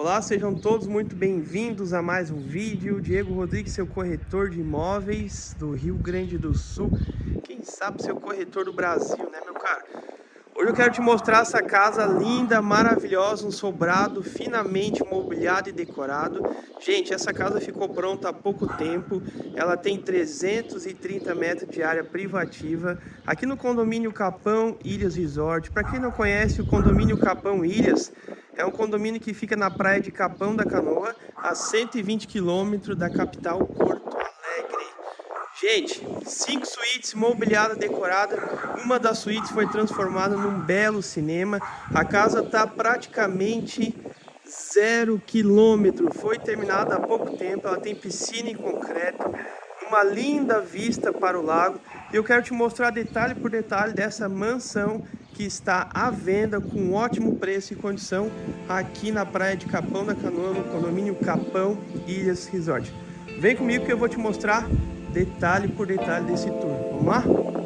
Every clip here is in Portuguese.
Olá, sejam todos muito bem-vindos a mais um vídeo. Diego Rodrigues, seu corretor de imóveis do Rio Grande do Sul. Quem sabe seu corretor do Brasil, né, meu cara? Hoje eu quero te mostrar essa casa linda, maravilhosa, um sobrado finamente mobiliado e decorado. Gente, essa casa ficou pronta há pouco tempo, ela tem 330 metros de área privativa, aqui no condomínio Capão Ilhas Resort. Para quem não conhece, o condomínio Capão Ilhas é um condomínio que fica na praia de Capão da Canoa, a 120 quilômetros da capital Porto Alegre. Gente, cinco suítes, mobiliada, decorada. Uma das suítes foi transformada num belo cinema. A casa está praticamente zero quilômetro. Foi terminada há pouco tempo. Ela tem piscina em concreto, uma linda vista para o lago. Eu quero te mostrar detalhe por detalhe dessa mansão que está à venda com ótimo preço e condição aqui na praia de Capão da Canoa, no condomínio Capão Ilhas Resort. Vem comigo que eu vou te mostrar detalhe por detalhe desse tour. Vamos lá?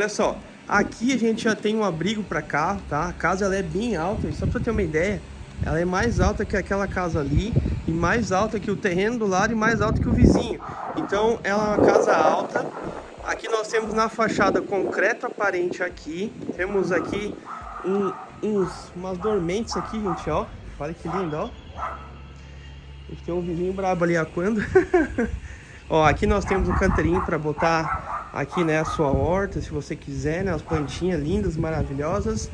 Olha só, aqui a gente já tem um abrigo para carro, tá? A casa ela é bem alta, só para ter uma ideia, ela é mais alta que aquela casa ali e mais alta que o terreno do lado e mais alta que o vizinho. Então, ela é uma casa alta. Aqui nós temos na fachada concreto aparente aqui, temos aqui um, uns, umas dormentes aqui, gente, ó. Olha que lindo, ó. A gente tem um vizinho brabo ali aquando. Ó, aqui nós temos um canteirinho para botar aqui, né, a sua horta, se você quiser, né, as plantinhas lindas, maravilhosas.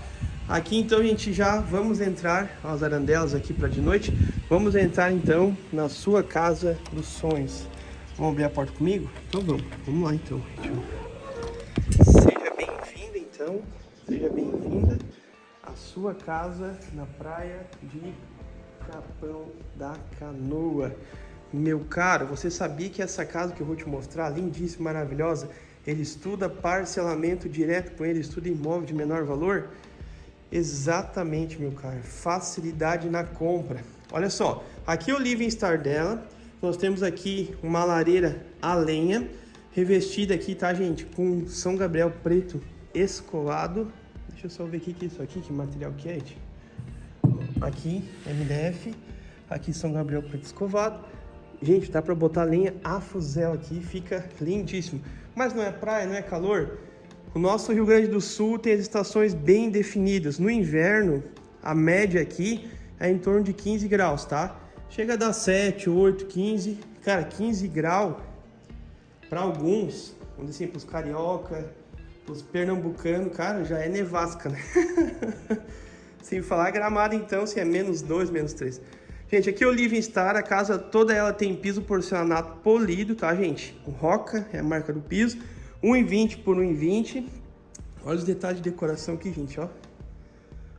Aqui então, gente, já vamos entrar, as arandelas aqui para de noite. Vamos entrar então na sua casa dos sonhos. Vamos abrir a porta comigo? Então vamos, vamos lá então. Seja bem-vinda então, seja bem-vinda à sua casa na praia de Capão da Canoa. Meu caro, você sabia que essa casa que eu vou te mostrar, lindíssima, maravilhosa, ele estuda parcelamento direto com ele, estuda imóvel de menor valor? Exatamente, meu caro, facilidade na compra. Olha só, aqui é o living star dela, nós temos aqui uma lareira a lenha, revestida aqui, tá, gente, com São Gabriel preto escolado. Deixa eu só ver o que é isso aqui, que material que é. Aqui, MDF, aqui São Gabriel preto escovado. Gente, dá para botar lenha a fuzel aqui, fica lindíssimo. Mas não é praia, não é calor? O nosso Rio Grande do Sul tem as estações bem definidas. No inverno, a média aqui é em torno de 15 graus, tá? Chega a dar 7, 8, 15. Cara, 15 graus, para alguns, vamos dizer assim, para os carioca, os pernambucanos, cara, já é nevasca, né? Sem falar gramado, então, se é menos 2, menos 3. Gente, aqui é o Living Star, a casa toda ela tem piso porcelanato polido, tá, gente? Roca é a marca do piso, 1,20 por 1,20. Olha os detalhes de decoração aqui, gente, ó.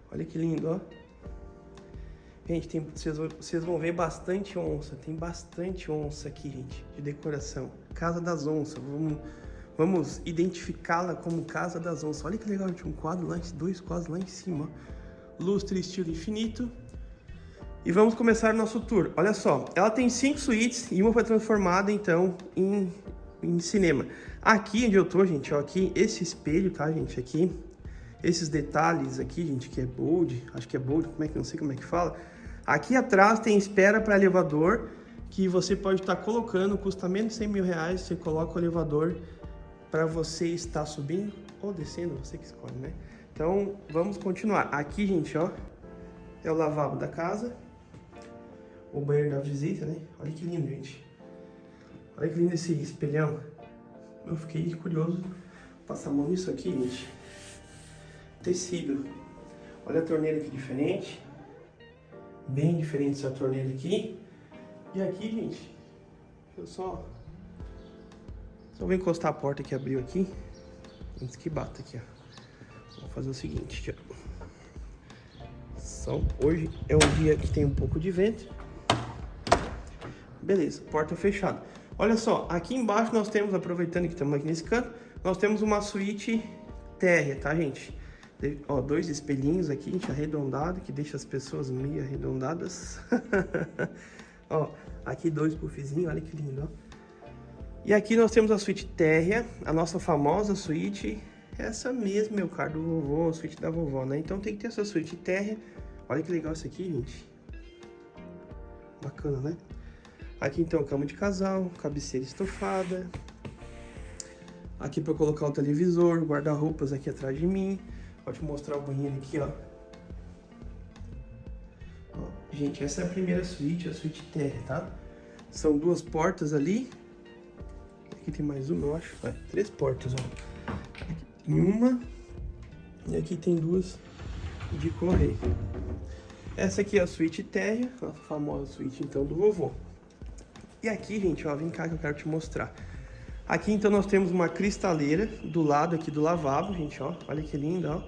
Olha que lindo, ó. Gente, tem, vocês, vocês vão ver bastante onça, tem bastante onça aqui, gente, de decoração. Casa das onças, vamos, vamos identificá-la como Casa das Onças. Olha que legal, tinha um quadro lá, dois quadros lá em cima, ó. Lustre estilo infinito, e vamos começar nosso tour. Olha só, ela tem cinco suítes e uma foi transformada, então, em, em cinema. Aqui onde eu tô, gente, ó, aqui, esse espelho, tá, gente, aqui, esses detalhes aqui, gente, que é bold, acho que é bold, como é que, não sei como é que fala. Aqui atrás tem espera para elevador, que você pode estar tá colocando, custa menos de 100 mil reais, você coloca o elevador para você estar subindo ou descendo, você que escolhe, né? Então, vamos continuar. Aqui, gente, ó, é o lavabo da casa, o banheiro da visita, né? Olha que lindo, gente. Olha que lindo esse espelhão. Eu fiquei curioso. Passar a mão nisso aqui, gente. Tecido. Olha a torneira aqui diferente. Bem diferente essa torneira aqui. E aqui, gente, eu só... Só vou encostar a porta que abriu aqui. Antes que bata aqui, ó. Vou fazer o seguinte, ó. Só hoje é um dia que tem um pouco de vento. Beleza, porta fechada. Olha só, aqui embaixo nós temos, aproveitando que estamos aqui nesse canto, nós temos uma suíte térrea, tá, gente? Ó, dois espelhinhos aqui, gente, arredondado, que deixa as pessoas meio arredondadas. ó, aqui dois puffzinhos, olha que lindo, ó. E aqui nós temos a suíte térrea, a nossa famosa suíte, essa mesmo, meu caro, do vovô, a suíte da vovó, né? Então tem que ter essa suíte térrea. Olha que legal isso aqui, gente. Bacana, né? Aqui então, cama de casal, cabeceira estofada. Aqui para colocar o televisor, guarda-roupas aqui atrás de mim. Vou te mostrar o banheiro aqui, ó. ó. Gente, essa é a primeira suíte, a suíte terra, tá? São duas portas ali. Aqui tem mais uma, eu acho. É, três portas, ó. Aqui tem uma. E aqui tem duas de correio. Essa aqui é a suíte térrea, a famosa suíte então do vovô. E aqui, gente, ó, vem cá que eu quero te mostrar. Aqui então nós temos uma cristaleira do lado aqui do lavabo, gente, ó. Olha que linda, ó.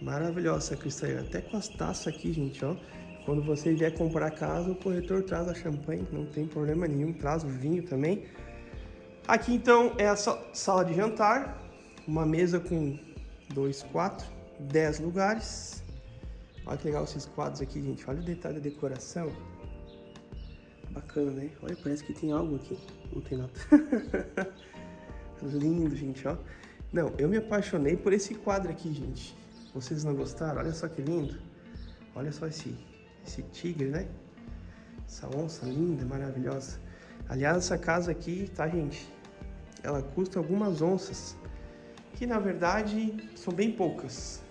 Maravilhosa essa cristaleira. Até com as taças aqui, gente, ó. Quando você vier comprar casa, o corretor traz a champanhe, não tem problema nenhum. Traz o vinho também. Aqui, então, é a sala de jantar. Uma mesa com dois, quatro, dez lugares. Olha que legal esses quadros aqui, gente. Olha o detalhe da decoração. Bacana, né? Olha, parece que tem algo aqui. Não tem nada. Lindo, gente, ó. Não, eu me apaixonei por esse quadro aqui, gente. Vocês não gostaram? Olha só que lindo. Olha só esse, esse tigre, né? Essa onça linda, maravilhosa. Aliás, essa casa aqui, tá, gente? Ela custa algumas onças. Que, na verdade, são bem poucas.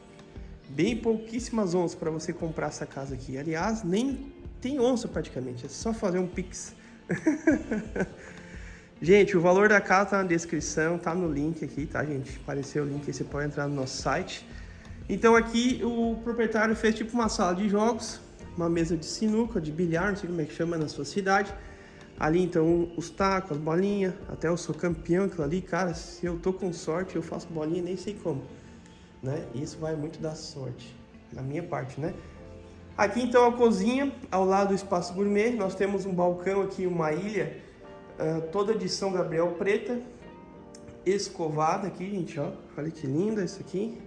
Bem pouquíssimas onças para você comprar essa casa aqui. Aliás, nem tem onça praticamente. É só fazer um pix. Gente, o valor da casa tá na descrição, tá no link aqui, tá, gente? Apareceu o link aí, você pode entrar no nosso site. Então aqui o proprietário fez tipo uma sala de jogos, uma mesa de sinuca, de bilhar, não sei como é que chama na sua cidade. Ali então os tacos, as bolinhas, até eu sou campeão aquilo ali, cara, se eu tô com sorte eu faço bolinha nem sei como, né? Isso vai muito da sorte, na minha parte, né? Aqui então a cozinha, ao lado do espaço gourmet, nós temos um balcão aqui, uma ilha, uh, toda de São Gabriel preta, escovada aqui, gente, ó. Olha que linda isso aqui.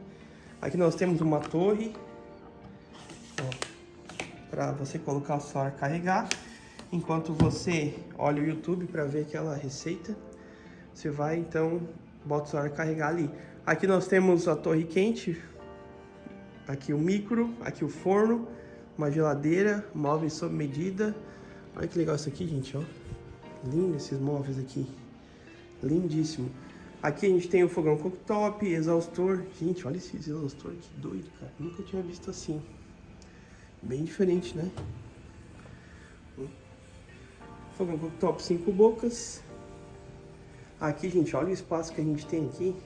Aqui nós temos uma torre para você colocar o celular carregar. Enquanto você olha o YouTube para ver aquela receita, você vai então bota o celular carregar ali. Aqui nós temos a torre quente, aqui o micro, aqui o forno, uma geladeira, móveis sob medida. Olha que legal isso aqui, gente, ó. Lindo esses móveis aqui. Lindíssimo. Aqui a gente tem o fogão cooktop, exaustor. Gente, olha esse exaustor, que doido, cara. Nunca tinha visto assim. Bem diferente, né? Fogão cooktop cinco bocas. Aqui, gente, olha o espaço que a gente tem aqui.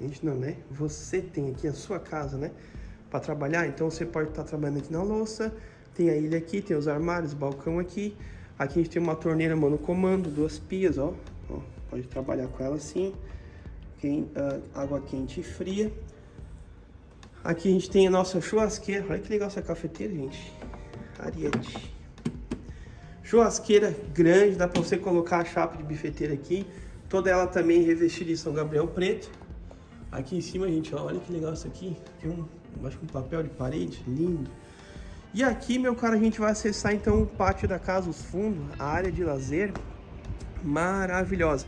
A gente não, né? Você tem aqui a sua casa, né? Para trabalhar, então você pode estar tá trabalhando aqui na louça. Tem a ilha aqui, tem os armários, balcão aqui. Aqui a gente tem uma torneira mano comando, duas pias, ó. ó pode trabalhar com ela assim quem, uh, água quente e fria. Aqui a gente tem a nossa churrasqueira. Olha que legal essa cafeteira, gente. Ariete. Churrasqueira grande, dá para você colocar a chapa de bifeteira aqui. Toda ela também revestida em São Gabriel preto. Aqui em cima, gente, ó, olha que legal isso aqui. Tem um, que um papel de parede, lindo. E aqui, meu cara, a gente vai acessar então o pátio da casa, os fundos, a área de lazer. Maravilhosa.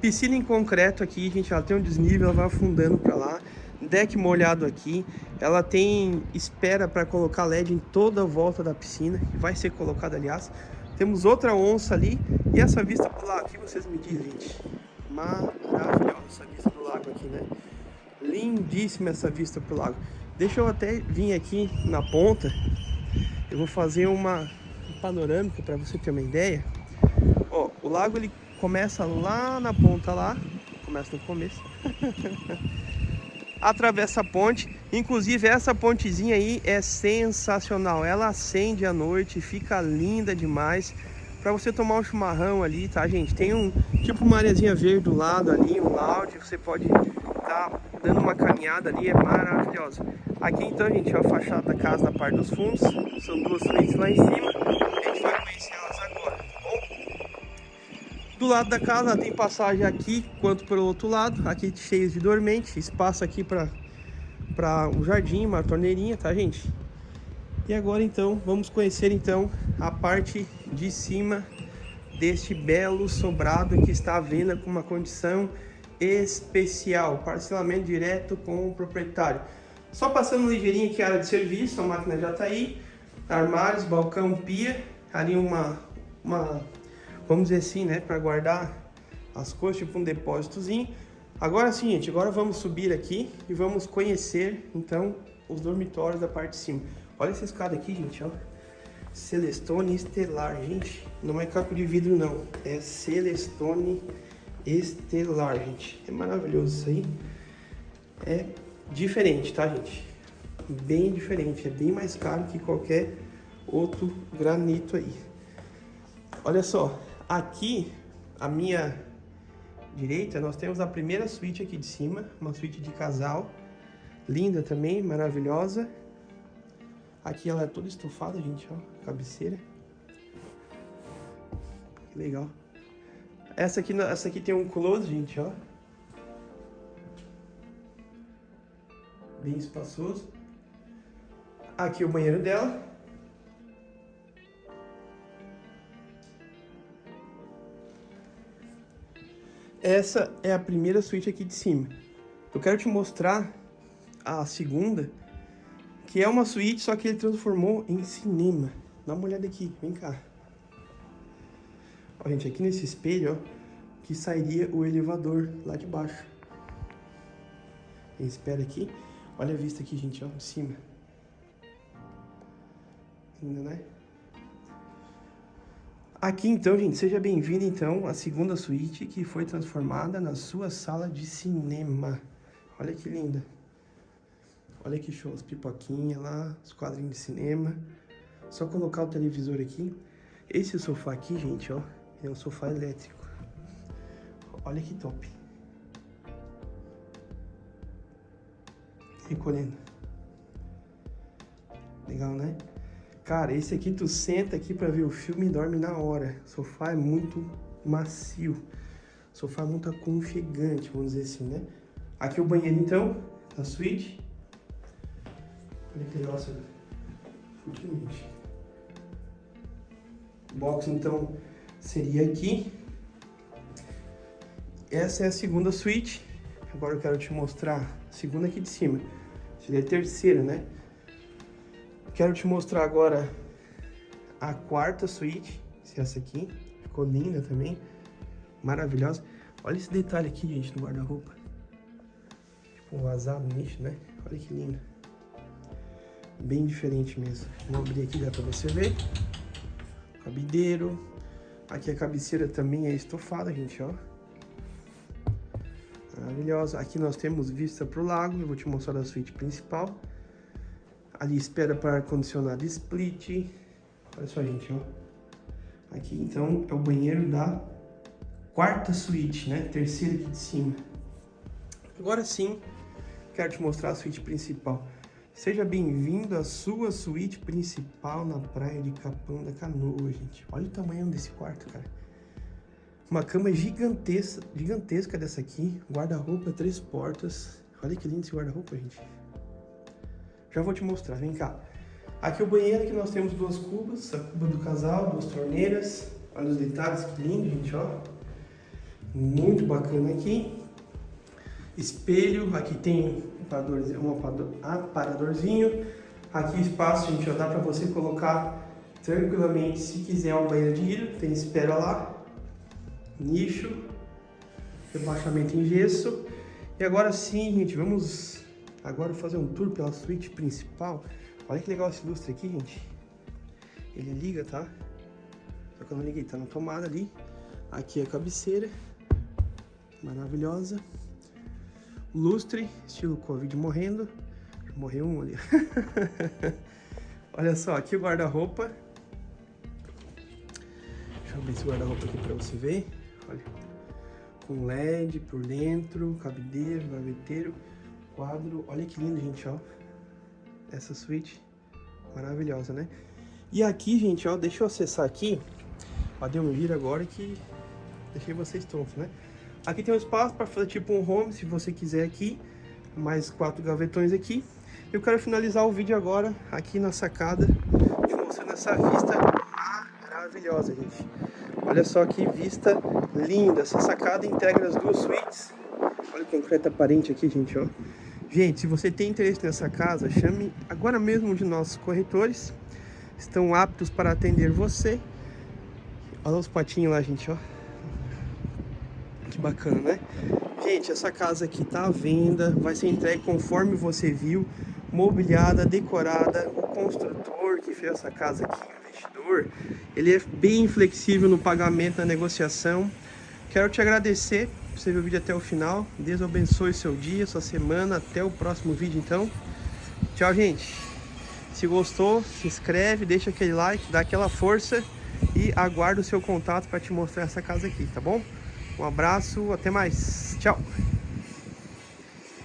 Piscina em concreto aqui, gente, ela tem um desnível, ela vai afundando para lá. Deck molhado aqui. Ela tem espera para colocar LED em toda a volta da piscina, que vai ser colocada, aliás. Temos outra onça ali. E essa vista pro lago, aqui vocês me dizem, gente. Maravilhosa essa vista do lago aqui, né? Lindíssima essa vista pro lago. Deixa eu até vir aqui na ponta. Eu vou fazer uma panorâmica para você ter uma ideia. Ó, o lago ele começa lá na ponta lá, começa no começo. atravessa a ponte. Inclusive, essa pontezinha aí é sensacional. Ela acende à noite, fica linda demais. Pra você tomar um chimarrão ali, tá, gente? Tem um tipo uma areazinha verde do lado ali, um lounge. Você pode tá dando uma caminhada ali, é maravilhosa. Aqui então, gente, é a fachada da casa na parte dos fundos. São duas suítes lá em cima. A gente vai conhecer elas agora, tá bom? Do lado da casa tem passagem aqui, quanto pelo outro lado. Aqui cheio de dormente. Espaço aqui para para um jardim, uma torneirinha, tá, gente? E agora então, vamos conhecer então a parte de cima deste belo sobrado que está à venda com uma condição especial, parcelamento direto com o proprietário. Só passando ligeirinho aqui a área de serviço, a máquina já está aí, armários, balcão, pia, ali uma, uma vamos dizer assim, né, para guardar as coisas, tipo um depósitozinho. Agora sim, gente, agora vamos subir aqui e vamos conhecer, então, os dormitórios da parte de cima. Olha essa escada aqui, gente, ó. Celestone Estelar, gente. Não é caco de vidro, não. É Celestone Estelar, gente. É maravilhoso isso aí. É diferente, tá, gente? Bem diferente. É bem mais caro que qualquer outro granito aí. Olha só. Aqui, a minha direita, nós temos a primeira suíte aqui de cima. Uma suíte de casal. Linda também, maravilhosa. Aqui ela é toda estofada, gente, ó, cabeceira. Que legal. Essa aqui, essa aqui tem um close, gente, ó. Bem espaçoso. Aqui o banheiro dela. Essa é a primeira suíte aqui de cima. Eu quero te mostrar a segunda, que é uma suíte, só que ele transformou em cinema. Dá uma olhada aqui, vem cá. Ó, gente, aqui nesse espelho, ó, que sairia o elevador lá de baixo. espera aqui. Olha a vista aqui, gente, ó, de cima. Linda, né? Aqui então, gente, seja bem-vindo então à segunda suíte que foi transformada na sua sala de cinema. Olha que linda. Olha que show, as pipoquinhas lá, os quadrinhos de cinema. Só colocar o televisor aqui. Esse sofá aqui, gente, ó, é um sofá elétrico. Olha que top. Recolhendo. Legal, né? Cara, esse aqui tu senta aqui pra ver o filme e dorme na hora. O sofá é muito macio. O sofá é muito aconchegante, vamos dizer assim, né? Aqui o banheiro, então, da suíte. Olha que futilmente. Box, então, seria aqui. Essa é a segunda suíte. Agora eu quero te mostrar a segunda aqui de cima. Seria a terceira, né? Quero te mostrar agora a quarta suíte. Essa aqui. Ficou linda também. Maravilhosa. Olha esse detalhe aqui, gente, no guarda-roupa. Tipo, um vazado nicho, né? Olha que lindo bem diferente mesmo. Vou abrir aqui, dá pra você ver. Cabideiro. Aqui a cabeceira também é estofada, gente, ó. Maravilhosa. Aqui nós temos vista pro lago. Eu vou te mostrar a suíte principal. Ali espera para ar-condicionado split. Olha só, gente, ó. Aqui, então, é o banheiro da quarta suíte, né? Terceira aqui de cima. Agora sim, quero te mostrar a suíte principal. Seja bem-vindo à sua suíte principal na praia de Capão da Canoa, gente. Olha o tamanho desse quarto, cara. Uma cama gigantesca, gigantesca dessa aqui. Guarda-roupa, três portas. Olha que lindo esse guarda-roupa, gente. Já vou te mostrar, vem cá. Aqui o banheiro, aqui nós temos duas cubas. A cuba do casal, duas torneiras. Olha os detalhes, que lindo, gente, ó. Muito bacana aqui. Espelho, aqui tem um aparadorzinho. Aqui espaço, gente, já dá para você colocar tranquilamente, se quiser, uma banheira de hidro, tem espera lá, nicho, rebaixamento em gesso. E agora sim, gente, vamos agora fazer um tour pela suíte principal. Olha que legal esse lustre aqui, gente. Ele liga, tá? Só que eu não liguei, tá na tomada ali. Aqui é a cabeceira, maravilhosa. lustre, estilo Covid morrendo. Morreu um ali. Olha só, aqui o guarda-roupa. Deixa eu abrir esse guarda-roupa aqui pra você ver. Olha. Com LED por dentro, cabideiro, gaveteiro, quadro. Olha que lindo, gente, ó. Essa suíte maravilhosa, né? E aqui, gente, ó, deixa eu acessar aqui. Ó, deu um giro agora que deixei vocês tontos, né? Aqui tem um espaço para fazer tipo um home, se você quiser aqui. Mais quatro gavetões aqui. Eu quero finalizar o vídeo agora aqui na sacada, te mostrando essa vista maravilhosa, gente. Olha só que vista linda. Essa sacada integra as duas suítes. Olha o concreto aparente aqui, gente, ó. Gente, se você tem interesse nessa casa, chame agora mesmo de nossos corretores. Estão aptos para atender você. Olha os patinhos lá, gente, ó. Que bacana, né? Gente, essa casa aqui tá à venda, vai ser entregue conforme você viu, mobiliada, decorada. O construtor que fez essa casa aqui, investidor, ele é bem flexível no pagamento, na negociação. Quero te agradecer por você ver o vídeo até o final. Deus abençoe seu dia, sua semana. Até o próximo vídeo, então. Tchau, gente. Se gostou, se inscreve, deixa aquele like, dá aquela força e aguardo o seu contato para te mostrar essa casa aqui, tá bom? Um abraço, até mais. Tchau.